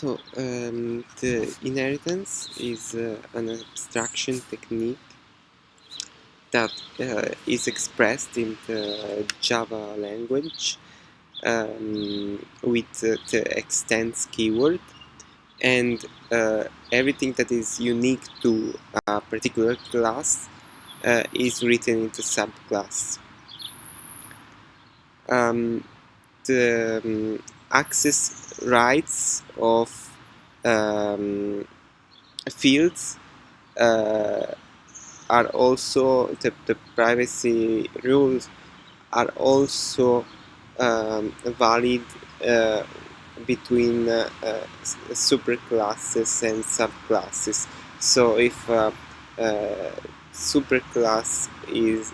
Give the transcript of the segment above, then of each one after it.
So um, the inheritance is uh, an abstraction technique that uh, is expressed in the Java language um, with uh, the extends keyword and uh, everything that is unique to a particular class uh, is written into subclass. Um, the um, access rights of um, fields uh, are also the, the, privacy rules are also um, valid uh, between uh, uh, superclasses and subclasses. So if uh, uh, superclass is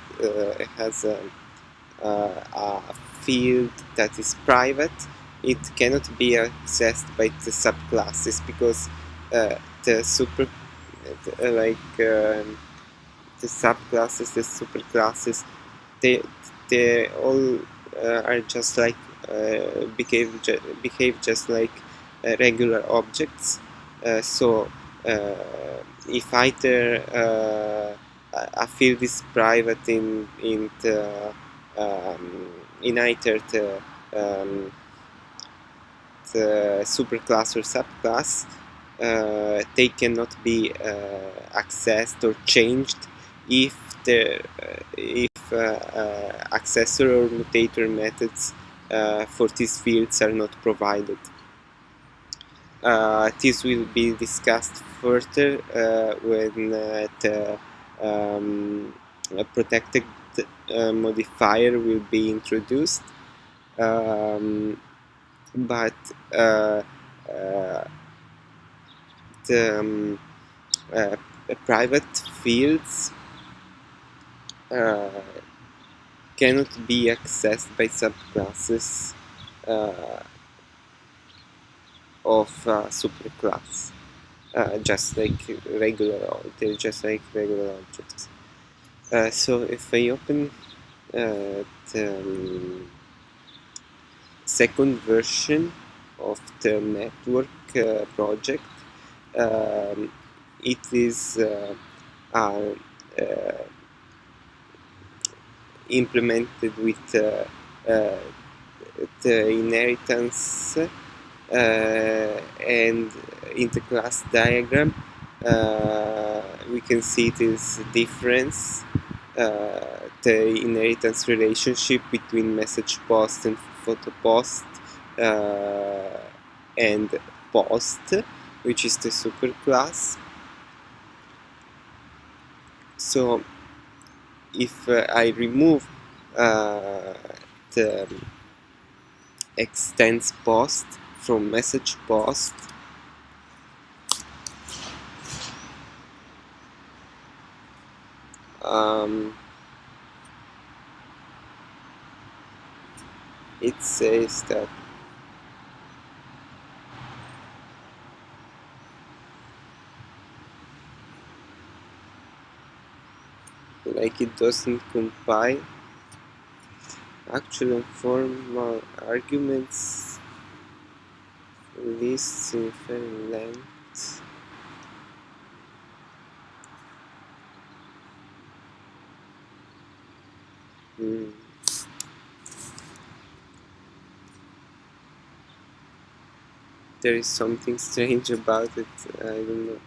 has a, a field that is private it cannot be accessed by the subclasses because uh, the super uh, like um, the subclasses the superclasses they they all uh, are just like uh, behave ju behave just like uh, regular objects. Uh, so if either a field is private in in the um, in either the um, superclass or subclass, uh, they cannot be uh, accessed or changed if the if accessor or mutator methods for these fields are not provided. Uh, this will be discussed further uh, when uh, the um, protected modifier will be introduced. Um, but uh, the um, private fields cannot be accessed by subclasses of superclass. Uh, just like regular they're just like regular objects uh, so if I open uh, the um, second version of the network uh, project. Um, it is uh, uh, implemented with the inheritance and in the class diagram uh, we can see this difference uh, the inheritance relationship between message post and photo post uh, and post which is the superclass so if uh, I remove uh, the extends post from message post um, it says that like it doesn't compile actual and formal arguments lists in fair length hmm. There is something strange about it I don't know.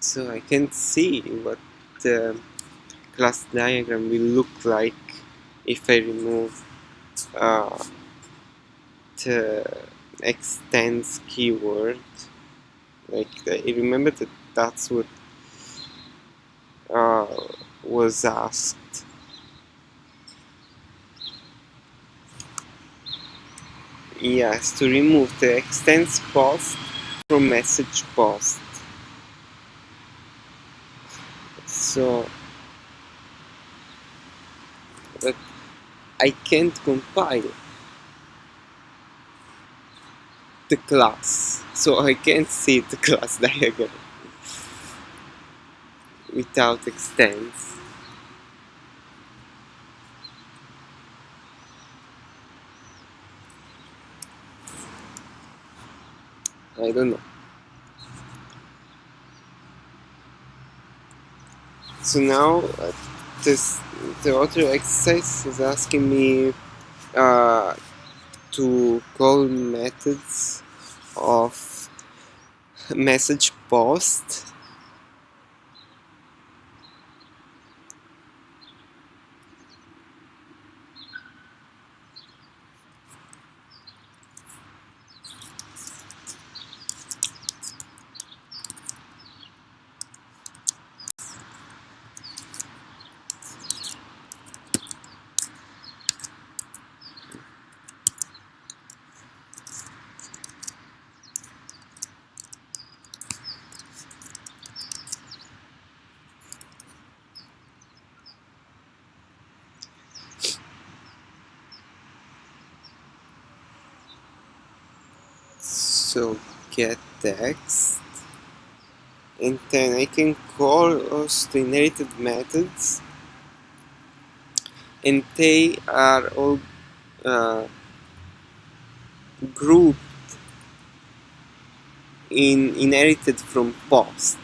So I can see what the class diagram will look like if I remove uh, the extends keyword. Like I remember that that's what uh, was asked yes to remove the extends post from message post. So but I can't compile the class so I can't see the class diagram without extends I don't know. So now uh, this the other exercise is asking me uh, to call methods of message post so get text. And then I can call the inherited methods. And they are all uh, grouped in inherited from post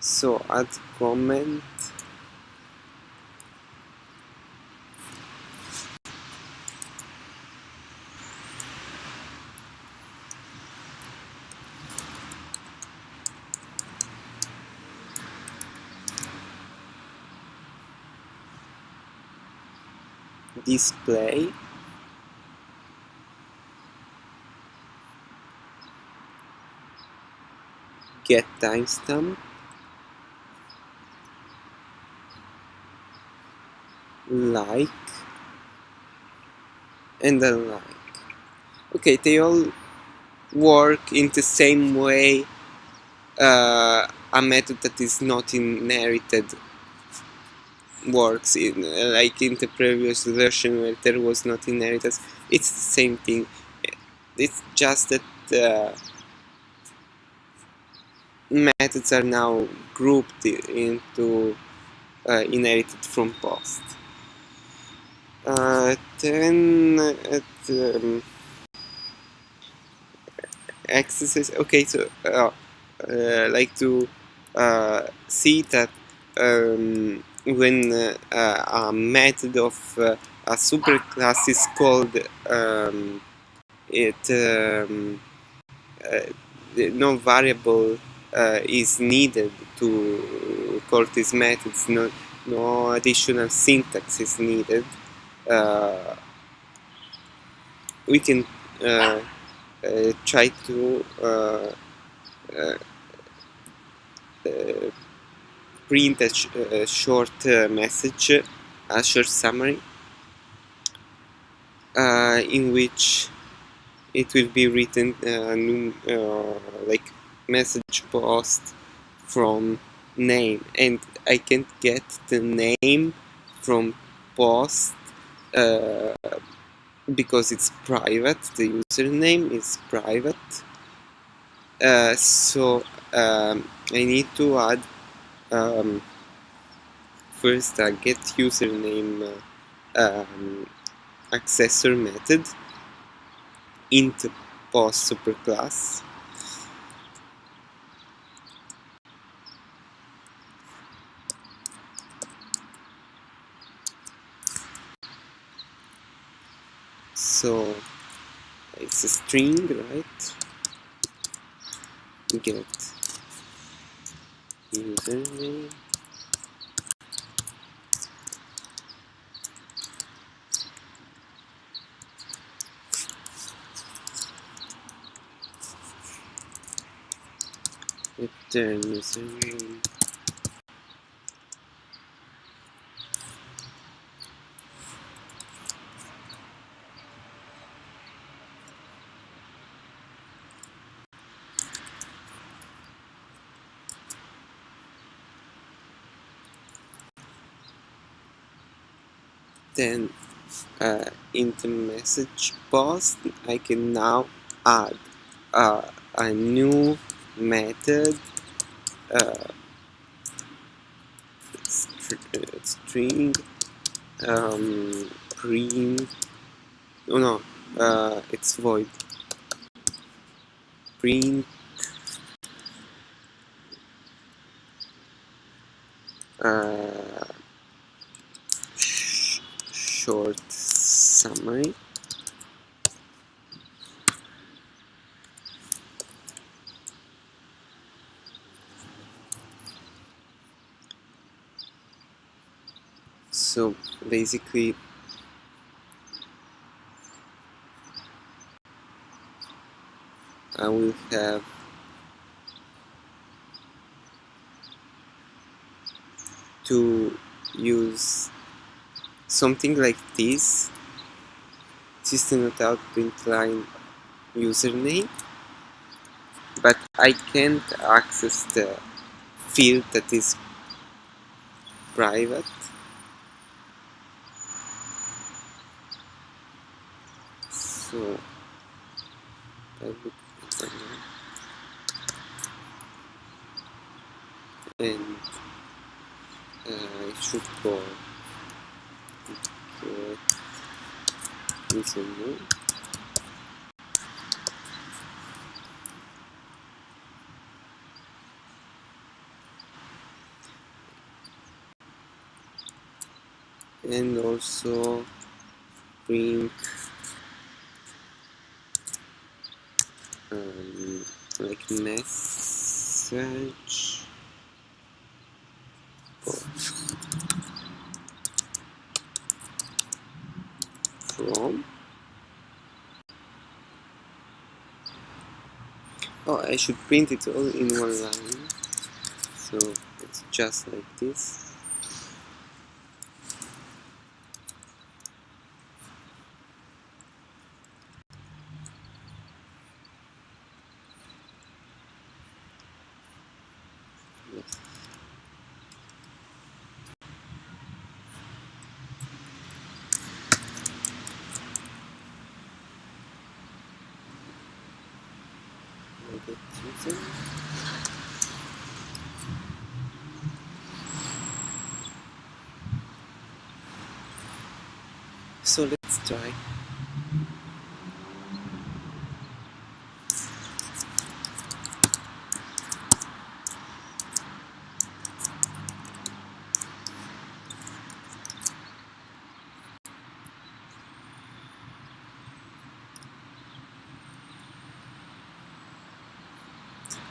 so add comment display get timestamp. Like. And unlike okay they all work in the same way uh, a method that is not inherited works in like in the previous version where there was not inheritance it's the same thing. It's just that uh, methods are now grouped into uh, inherited from post uh, then at um, exercise okay so uh, uh, like to uh, see that um, when uh, a method of uh, a superclass is called um, it um, uh, no variable uh, is needed to call these methods no, no additional syntax is needed. Uh, we can uh, try to print a, sh a short uh, message, a short summary, uh, in which it will be written uh, like message post from name. And I can't get the name from post uh, because it's private the username is private. Uh, so um, I need to add um, first uh, get username uh, um, accessor method into post superclass. So it's a string right? Get username return username then uh, in the message post I can now add uh, a new method uh, string um, print oh no uh, it's void. Print uh, short summary. So basically I will have to use something like this. System.out line username. But I can't access the field that is private. So and uh, I should go username and also print um, like message from oh I should print it all in one line. So it's just like this yes. Like it, So let's try.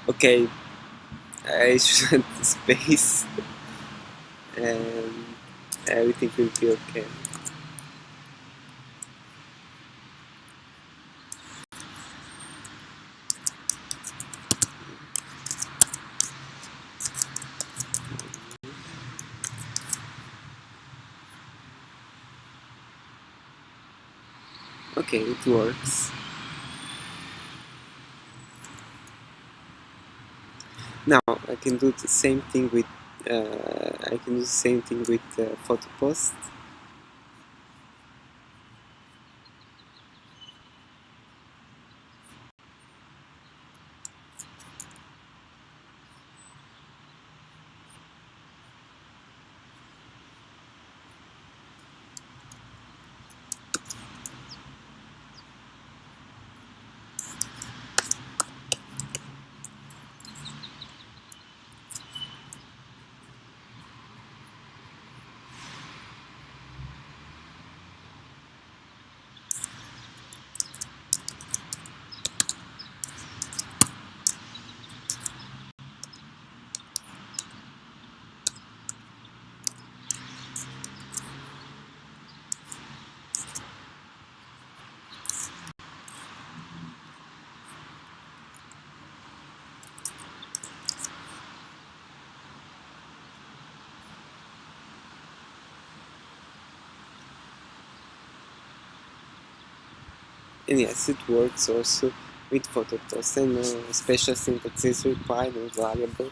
Okay, I should space and everything will be okay. Okay, it works. Now I can do the same thing with uh, I can do the same thing with uh, photo post. And yes, it works also with photo post and no special syntax is required and variable.